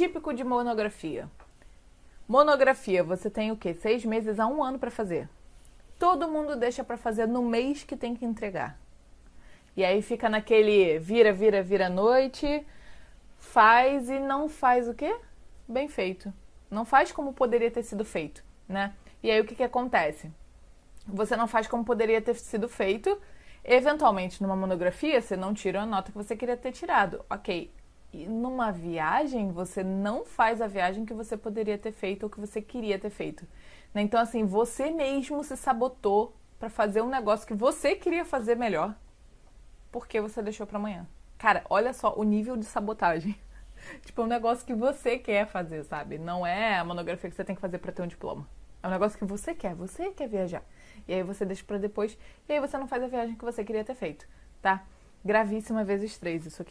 típico de monografia. Monografia, você tem o quê? Seis meses a um ano para fazer. Todo mundo deixa para fazer no mês que tem que entregar. E aí fica naquele vira, vira, vira noite, faz e não faz o quê? Bem feito. Não faz como poderia ter sido feito, né? E aí o que, que acontece? Você não faz como poderia ter sido feito. Eventualmente, numa monografia, você não tira a nota que você queria ter tirado. Ok. E numa viagem, você não faz a viagem que você poderia ter feito ou que você queria ter feito. Né? Então, assim, você mesmo se sabotou para fazer um negócio que você queria fazer melhor porque você deixou para amanhã. Cara, olha só o nível de sabotagem. tipo, é um negócio que você quer fazer, sabe? Não é a monografia que você tem que fazer para ter um diploma. É um negócio que você quer, você quer viajar. E aí você deixa para depois, e aí você não faz a viagem que você queria ter feito, tá? Gravíssima vezes três isso aqui.